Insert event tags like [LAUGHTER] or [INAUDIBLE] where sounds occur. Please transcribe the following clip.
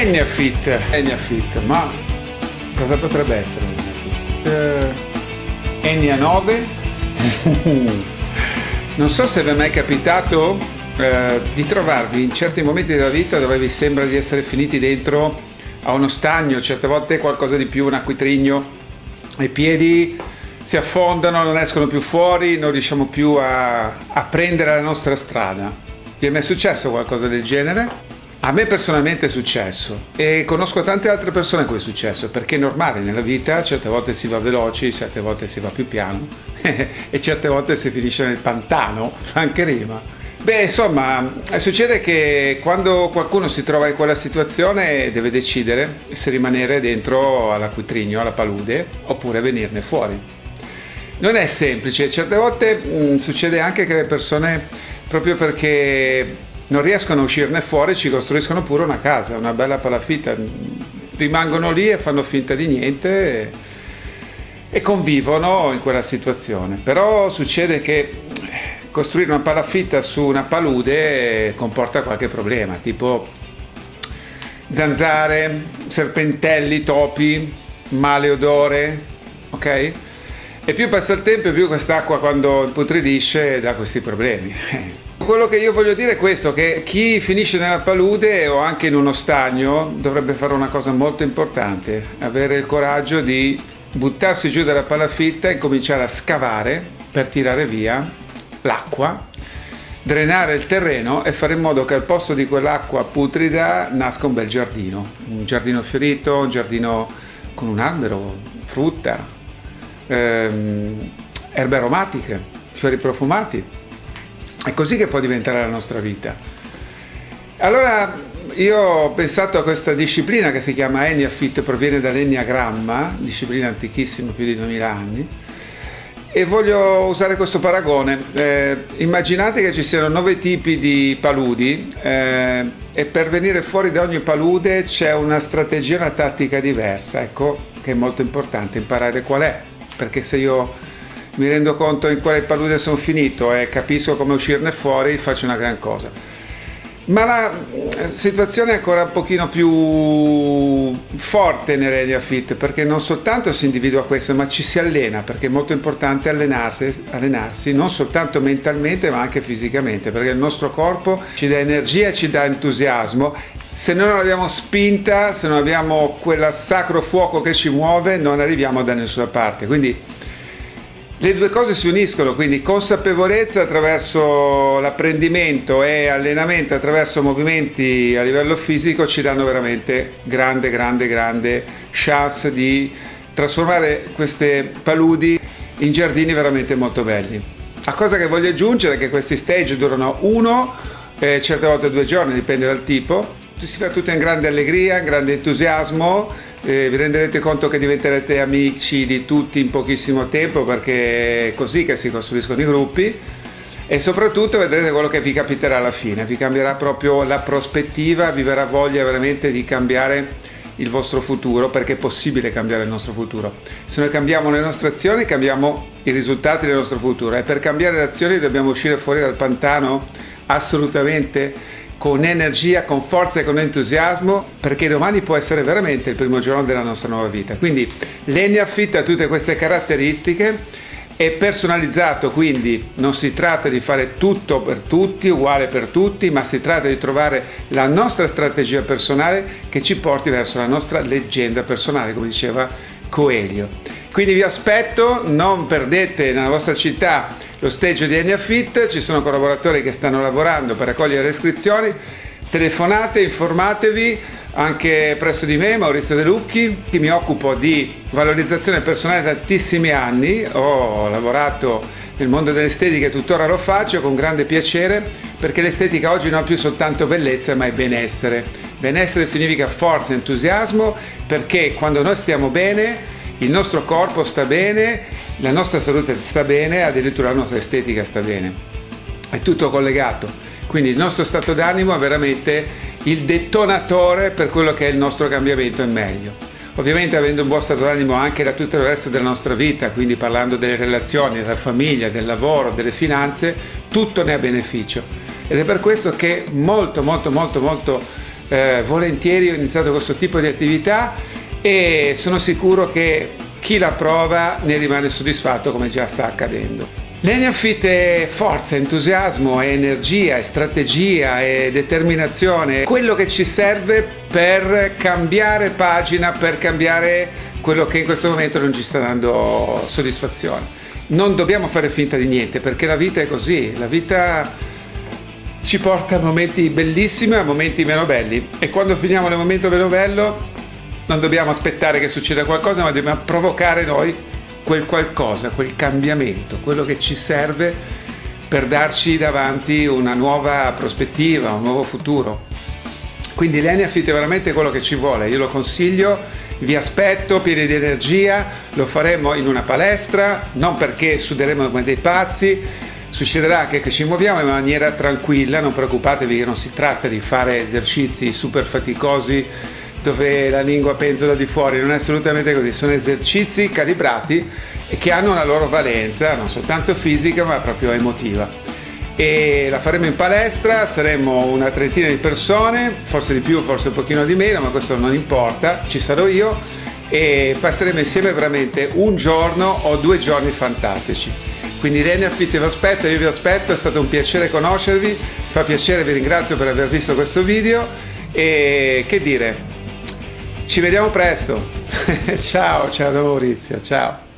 Eniafit, Eniafit, ma cosa potrebbe essere Eniafit? Uh, Enia 9? non so se vi è mai capitato uh, di trovarvi in certi momenti della vita dove vi sembra di essere finiti dentro a uno stagno, certe volte qualcosa di più, un acquitrigno, i piedi si affondano, non escono più fuori, non riusciamo più a, a prendere la nostra strada. Vi è mai successo qualcosa del genere? A me personalmente è successo e conosco tante altre persone a cui è successo perché è normale nella vita, certe volte si va veloci, certe volte si va più piano [LAUGHS] e certe volte si finisce nel pantano, anche rima. Beh, insomma, succede che quando qualcuno si trova in quella situazione deve decidere se rimanere dentro all'acquitrigno, alla palude, oppure venirne fuori. Non è semplice, certe volte mh, succede anche che le persone, proprio perché non riescono a uscirne fuori ci costruiscono pure una casa, una bella palafitta, rimangono lì e fanno finta di niente e, e convivono in quella situazione. Però succede che costruire una palafitta su una palude comporta qualche problema, tipo zanzare, serpentelli, topi, male odore, ok? E più passa il tempo più quest'acqua quando imputridisce dà questi problemi. [LAUGHS] Quello che io voglio dire è questo, che chi finisce nella palude o anche in uno stagno dovrebbe fare una cosa molto importante, avere il coraggio di buttarsi giù dalla palafitta e cominciare a scavare per tirare via l'acqua, drenare il terreno e fare in modo che al posto di quell'acqua putrida nasca un bel giardino, un giardino fiorito, un giardino con un albero, frutta, ehm, erbe aromatiche, fiori profumati è così che può diventare la nostra vita. Allora io ho pensato a questa disciplina che si chiama Eniafit, proviene dall'Enneagramma, disciplina antichissima, più di 2000 anni, e voglio usare questo paragone. Eh, immaginate che ci siano nove tipi di paludi eh, e per venire fuori da ogni palude c'è una strategia, una tattica diversa, ecco che è molto importante imparare qual è, perché se io mi rendo conto in quale palude sono finito e capisco come uscirne fuori, faccio una gran cosa. Ma la eh, situazione è ancora un pochino più forte in Heredia Fit perché non soltanto si individua questo ma ci si allena perché è molto importante allenarsi, allenarsi non soltanto mentalmente ma anche fisicamente perché il nostro corpo ci dà energia, ci dà entusiasmo se noi non abbiamo spinta, se non abbiamo quel sacro fuoco che ci muove non arriviamo da nessuna parte quindi le due cose si uniscono, quindi consapevolezza attraverso l'apprendimento e allenamento attraverso movimenti a livello fisico ci danno veramente grande, grande, grande chance di trasformare queste paludi in giardini veramente molto belli. La cosa che voglio aggiungere è che questi stage durano uno, eh, certe volte due giorni, dipende dal tipo. Si fa tutto in grande allegria, in grande entusiasmo, eh, vi renderete conto che diventerete amici di tutti in pochissimo tempo perché è così che si costruiscono i gruppi e soprattutto vedrete quello che vi capiterà alla fine, vi cambierà proprio la prospettiva, vi verrà voglia veramente di cambiare il vostro futuro perché è possibile cambiare il nostro futuro. Se noi cambiamo le nostre azioni cambiamo i risultati del nostro futuro e per cambiare le azioni dobbiamo uscire fuori dal pantano? Assolutamente con energia, con forza e con entusiasmo perché domani può essere veramente il primo giorno della nostra nuova vita. Quindi l'Enia Fit ha tutte queste caratteristiche è personalizzato, quindi non si tratta di fare tutto per tutti, uguale per tutti, ma si tratta di trovare la nostra strategia personale che ci porti verso la nostra leggenda personale, come diceva Coelho. Quindi vi aspetto, non perdete nella vostra città lo stage di Eniafit, ci sono collaboratori che stanno lavorando per raccogliere iscrizioni, telefonate, informatevi anche presso di me, Maurizio De Lucchi, che mi occupo di valorizzazione personale da tantissimi anni, ho lavorato nel mondo dell'estetica e tuttora lo faccio con grande piacere perché l'estetica oggi non ha più soltanto bellezza ma è benessere. Benessere significa forza, entusiasmo perché quando noi stiamo bene il nostro corpo sta bene, la nostra salute sta bene, addirittura la nostra estetica sta bene. È tutto collegato. Quindi il nostro stato d'animo è veramente il detonatore per quello che è il nostro cambiamento in meglio. Ovviamente avendo un buon stato d'animo anche da tutto il resto della nostra vita, quindi parlando delle relazioni, della famiglia, del lavoro, delle finanze, tutto ne ha beneficio. Ed è per questo che molto molto molto molto eh, volentieri ho iniziato questo tipo di attività e sono sicuro che chi la prova ne rimane soddisfatto come già sta accadendo. L'Eneafit è forza, entusiasmo, energia, strategia, è determinazione, quello che ci serve per cambiare pagina, per cambiare quello che in questo momento non ci sta dando soddisfazione. Non dobbiamo fare finta di niente perché la vita è così, la vita ci porta a momenti bellissimi e a momenti meno belli e quando finiamo nel momento meno bello non dobbiamo aspettare che succeda qualcosa ma dobbiamo provocare noi quel qualcosa, quel cambiamento, quello che ci serve per darci davanti una nuova prospettiva, un nuovo futuro. Quindi l'Enneafit è veramente quello che ci vuole, io lo consiglio, vi aspetto pieni di energia, lo faremo in una palestra, non perché suderemo come dei pazzi, succederà che ci muoviamo in maniera tranquilla, non preoccupatevi che non si tratta di fare esercizi super faticosi dove la lingua penzola di fuori, non è assolutamente così, sono esercizi calibrati e che hanno una loro valenza, non soltanto fisica ma proprio emotiva. E la faremo in palestra, saremo una trentina di persone, forse di più, forse un pochino di meno, ma questo non importa, ci sarò io e passeremo insieme veramente un giorno o due giorni fantastici. Quindi Rene Affitti vi aspetto, io vi aspetto, è stato un piacere conoscervi, fa piacere, vi ringrazio per aver visto questo video e che dire, ci vediamo presto. [LAUGHS] ciao, ciao da Maurizio, ciao.